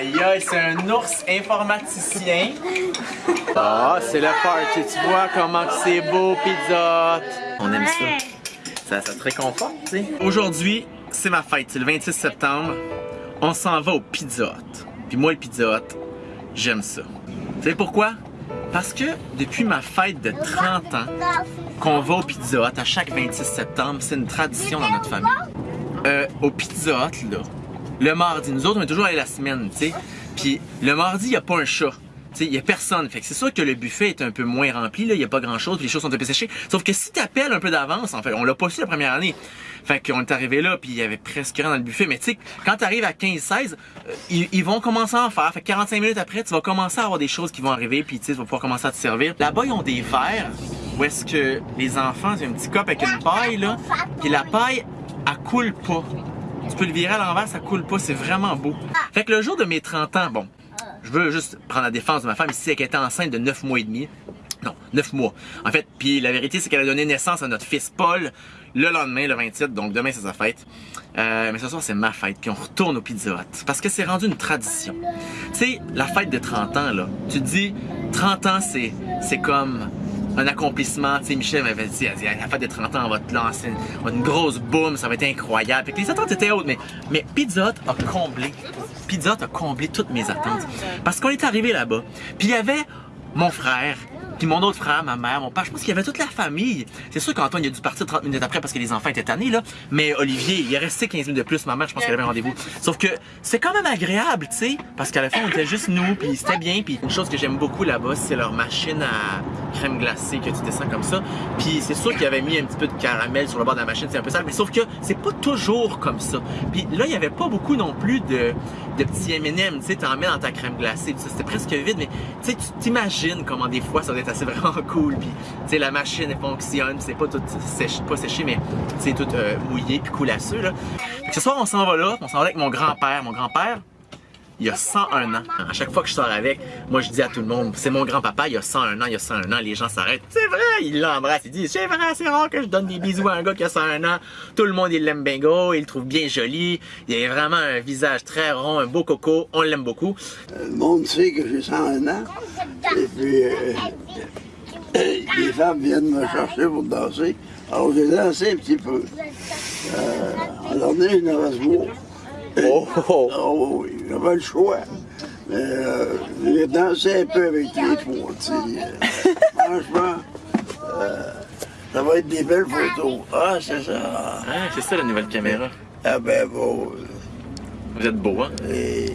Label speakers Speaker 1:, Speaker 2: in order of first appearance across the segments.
Speaker 1: Aïe aïe, c'est un ours informaticien. Ah, c'est le party. Tu vois comment c'est beau, Pizza Hut. On aime ça. Ça, ça te réconforte, tu sais? Aujourd'hui, c'est ma fête. C'est le 26 septembre. On s'en va au Pizza Hut. Puis moi, le Pizza Hut, j'aime ça. Tu sais pourquoi? Parce que depuis ma fête de 30 ans, qu'on va au Pizza Hut à chaque 26 septembre, c'est une tradition dans notre famille. Euh, au Pizza Hut, là, le mardi, nous autres, on est toujours allés la semaine, tu sais. Puis le mardi, il n'y a pas un chat. Il n'y a personne. Fait que c'est sûr que le buffet est un peu moins rempli, il n'y a pas grand chose, puis les choses sont un peu séchées. Sauf que si tu appelles un peu d'avance, en fait, on l'a pas su la première année. Fait qu'on est arrivé là, puis il y avait presque rien dans le buffet. Mais tu sais, quand tu arrives à 15-16, euh, ils, vont commencer à en faire. Fait que 45 minutes après, tu vas commencer à avoir des choses qui vont arriver, puis tu vas pouvoir commencer à te servir. Là-bas, ils ont des verres où est-ce que les enfants, c'est un petit cop avec une paille, là, puis la paille, elle coule pas. Tu peux le virer à l'envers, ça coule pas, c'est vraiment beau. Fait que le jour de mes 30 ans, bon, je veux juste prendre la défense de ma femme ici, elle était enceinte de 9 mois et demi. Non, 9 mois. En fait, puis la vérité, c'est qu'elle a donné naissance à notre fils Paul le lendemain, le 27, donc demain c'est sa fête. Euh, mais ce soir c'est ma fête, puis on retourne au Pizza Hut. Parce que c'est rendu une tradition. Tu sais, la fête de 30 ans, là, tu te dis, 30 ans c'est, c'est comme un accomplissement. Tu sais, Michel m'avait dit, dit, à la fête de 30 ans, on va te lancer une, une grosse boom, ça va être incroyable. Fait les attentes étaient hautes, mais, mais Pizza a comblé. Pizza a comblé toutes mes attentes. Parce qu'on est arrivé là-bas, puis il y avait mon frère, puis mon autre frère, ma mère, mon père, je pense qu'il y avait toute la famille. C'est sûr qu'Antoine il a dû partir 30 minutes après parce que les enfants étaient tannés, là. Mais Olivier, il est resté 15 minutes de plus. Ma mère, je pense qu'elle avait un rendez-vous. Sauf que c'est quand même agréable, tu sais. Parce qu'à la fin, on était juste nous, puis c'était bien. Puis une chose que j'aime beaucoup là-bas, c'est leur machine à crème glacée que tu descends comme ça. Puis c'est sûr qu'il avait mis un petit peu de caramel sur le bord de la machine, c'est un peu sale. Mais sauf que c'est pas toujours comme ça. Puis là, il y avait pas beaucoup non plus de, de petits M&M, tu sais, t'en mets dans ta crème glacée. C'était presque vide, mais tu sais, tu t'imagines comment des fois ça doit être assez vraiment cool. Puis, la machine elle fonctionne, c'est pas tout séché, pas séché, mais c'est tout euh, mouillé puis coulasseux là. Fait ce soir, on s'en va là, on s'en va avec mon grand-père. Mon grand-père, il y a 101 ans. À chaque fois que je sors avec, moi je dis à tout le monde, c'est mon grand-papa, il y a 101 ans, il y a 101 ans, les gens s'arrêtent. C'est vrai, il l'embrasse, il dit, c'est vrai, c'est rare que je donne des bisous à un gars qui a 101 ans. Tout le monde, il l'aime bien gros, il le trouve bien joli. Il a vraiment un visage très rond, un beau coco, on l'aime beaucoup.
Speaker 2: Le monde sait que j'ai 101 ans. Et puis, euh, les femmes viennent me chercher pour danser. Alors j'ai dansé un petit peu. Euh, on donné une.
Speaker 1: Oh, oh.
Speaker 2: Oh oui, j'avais le choix. Mais euh, j'ai dansé un peu avec les trois, tu sais. Franchement, euh, ça va être des belles photos. Ah, c'est ça.
Speaker 1: Ah, c'est ça la nouvelle caméra.
Speaker 2: Ah ben bon.
Speaker 1: Vous êtes beau, hein?
Speaker 2: Et,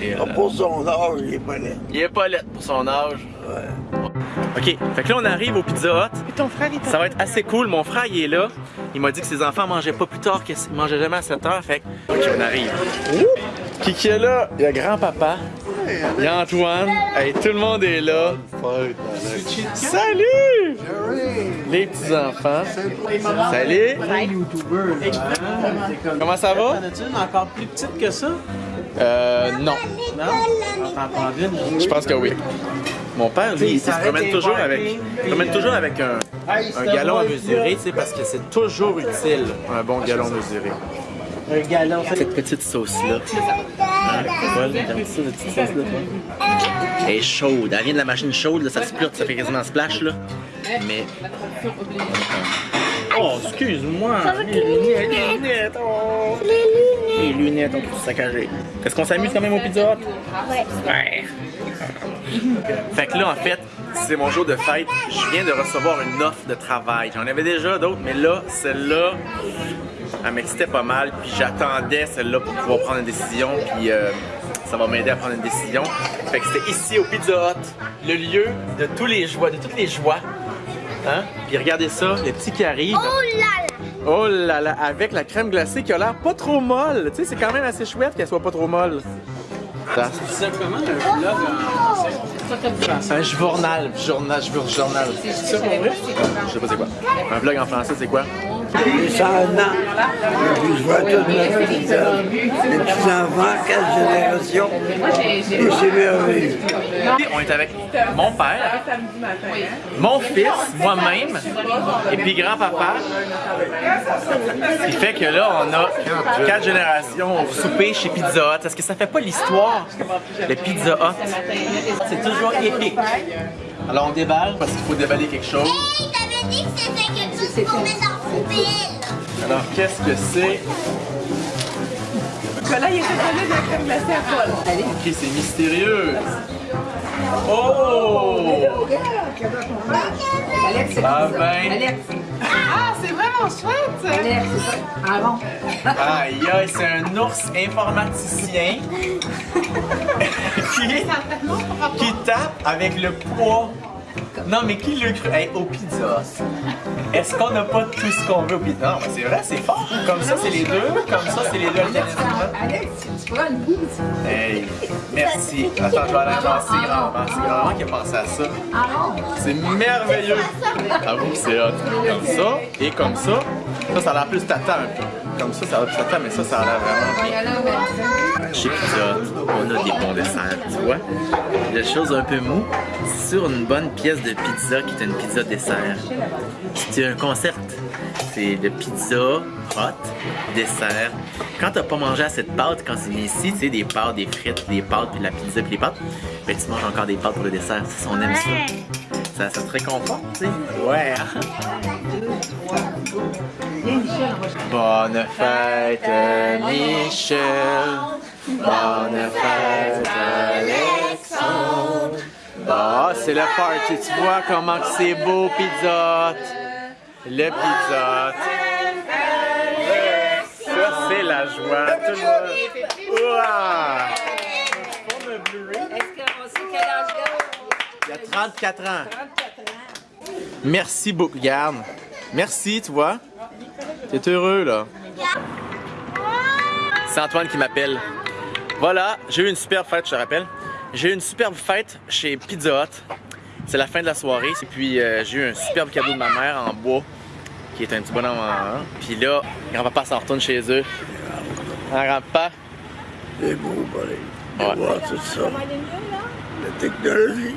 Speaker 1: Et,
Speaker 2: ah,
Speaker 1: euh,
Speaker 2: pour son âge, il est pas laid.
Speaker 1: Il est pas laid pour son âge.
Speaker 2: Ouais.
Speaker 1: Ok, fait que là on arrive au Pizza Hut.
Speaker 3: Et ton frère, il
Speaker 1: Ça va être assez cool. Mon frère, il est là. Il m'a dit que ses enfants mangeaient pas plus tard, qu'ils mangeaient jamais à 7 heures. Fait que, ok, on arrive. Qui qui est là? Il y a grand-papa. Il y a Antoine. Hey, tout le monde est là. Salut! Les petits-enfants. Salut! Comment ça va?
Speaker 4: T'en as-tu une encore plus petite que ça?
Speaker 1: Euh, non.
Speaker 4: Non?
Speaker 1: Je pense que oui. Mon père, lui, il se promène toujours avec, se promène toujours
Speaker 4: euh,
Speaker 1: avec un, un galon à mesurer, tu sais, parce que c'est toujours utile, un bon galon mesuré.
Speaker 4: Un galon.
Speaker 1: Cette petite sauce-là. Paul, t'aimes ça, cette petite sauce-là, toi? Elle est chaude. Elle vient de la machine chaude, là, ça splurte, ça fait quasiment un splash, là. Mais...
Speaker 4: Oh, excuse-moi. Les lunettes, les lunettes. Oh.
Speaker 1: Les lunettes ont tout saccagé. Est-ce qu'on s'amuse quand même au Pizza Hut?
Speaker 5: Ouais.
Speaker 1: Ouais. Fait que là, en fait, c'est mon jour de fête. Je viens de recevoir une offre de travail. J'en avais déjà d'autres, mais là, celle-là, elle m'excitait pas mal. Puis j'attendais celle-là pour pouvoir prendre une décision. Puis euh, ça va m'aider à prendre une décision. Fait que c'était ici au Pizza Hut, le lieu de tous les joies, de toutes les joies. Hein? Puis regardez ça, les petits qui arrivent.
Speaker 5: Oh là là!
Speaker 1: Oh là là, avec la crème glacée qui a l'air pas trop molle. Tu sais, c'est quand même assez chouette qu'elle soit pas trop molle.
Speaker 4: Simplement un vlog en français.
Speaker 1: Un journal, journal, je veux journal.
Speaker 4: C'est ça pour vrai?
Speaker 1: Je sais pas c'est quoi. Un vlog en français, c'est quoi?
Speaker 2: J'ai 101 ans. Et puis je vois toute ma petite, mes petits-enfants, quatre générations. Et c'est merveilleux.
Speaker 1: On est avec mon père, mon fils, moi-même, et puis grand-papa. Ce qui fait que là, on a quatre générations au souper chez Pizza Hut. Est-ce que ça fait pas l'histoire de Pizza Hut? C'est toujours épique. Alors on déballe parce qu'il faut déballer quelque chose.
Speaker 3: Hey, t'avais dit que c'était quelque chose dans la poubelle.
Speaker 1: Alors qu'est-ce que c'est?
Speaker 5: Nicolas, il était collé de la crème glacée à Paul. Allez.
Speaker 1: Ok, c'est mystérieux. Oh!
Speaker 5: Alex, c'est
Speaker 1: Ah ben.
Speaker 5: Alex.
Speaker 4: Ah, c'est vraiment chouette!
Speaker 5: Alex, c'est ça. Ah bon?
Speaker 1: Aïe aïe, c'est un ours informaticien qui, qui tape avec le poids. Non, mais qui l'a cru? Hey, au pizza. Est-ce qu'on n'a pas tout ce qu'on veut? Au pizza? Non, mais c'est vrai, c'est fort. Comme ça, c'est les deux. Comme ça, c'est les deux.
Speaker 5: Alex, tu prends une bouse.
Speaker 1: Hey, merci. Attends, je vais aller c'est grand-maman. C'est grand-maman qui a pensé à ça. C'est merveilleux. Avoue que c'est hot. Comme ça et comme ça. Ça, ça a l'air plus tata un peu. Comme ça, ça a l'air plus tata, mais ça, ça a l'air vraiment bien. Chez Pizza, on a des bons desserts, tu vois. Des choses un peu mou sur une bonne pièce de pizza qui est une pizza dessert. C'est un concept. C'est de pizza, hot, dessert. Quand t'as pas mangé assez de pâtes, quand c'est ici, tu sais, des pâtes, des frites, des pâtes, puis de la pizza, puis des pâtes, ben tu manges encore des pâtes pour le dessert. Ça, on aime ça. Ça, ça te réconforte, tu sais. Ouais. Bonne fête, Michel. Bonne fête, Alexandre. Ah, c'est le party. Tu vois comment c'est beau, Pizza Hut. Le Pizza Hut. Ça, c'est la joie. Tout le monde. Ouah!
Speaker 5: il
Speaker 1: y a 34 ans. Merci beaucoup. Regarde. Merci, tu vois. T'es heureux, là. C'est Antoine qui m'appelle. Voilà, j'ai eu une superbe fête, je te rappelle. J'ai eu une superbe fête chez Pizza Hut. C'est la fin de la soirée. Et puis, euh, j'ai eu un superbe cadeau de ma mère en bois, qui est un petit bonhomme en... Puis là, grand-papa s'en retourne chez eux. Un grand-papa?
Speaker 2: C'est beau, pareil.
Speaker 1: Ouais.
Speaker 2: voir tout ça. La technologie.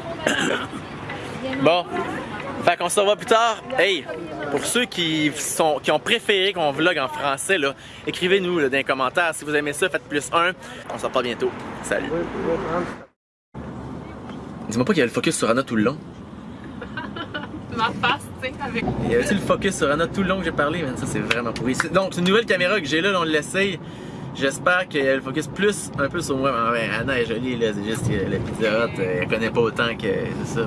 Speaker 1: Bon, fait qu'on se revoit plus tard. Hey, pour ceux qui, sont, qui ont préféré qu'on vlog en français, écrivez-nous dans les commentaires. Si vous aimez ça, faites plus un. On se reparle bientôt. Salut. Dis-moi pas qu'il y avait le focus sur Anna tout le long.
Speaker 4: Ma face, tu sais, avec.
Speaker 1: Il y avait-tu le focus sur Anna tout le long que j'ai parlé? Man, ça, c'est vraiment pourri. Donc, c'est une nouvelle caméra que j'ai là, on l'essaye. J'espère qu'il y a le focus plus un peu sur moi. Mais ouais, Anna est jolie, là. C'est juste que la pizza elle connaît pas autant que ça.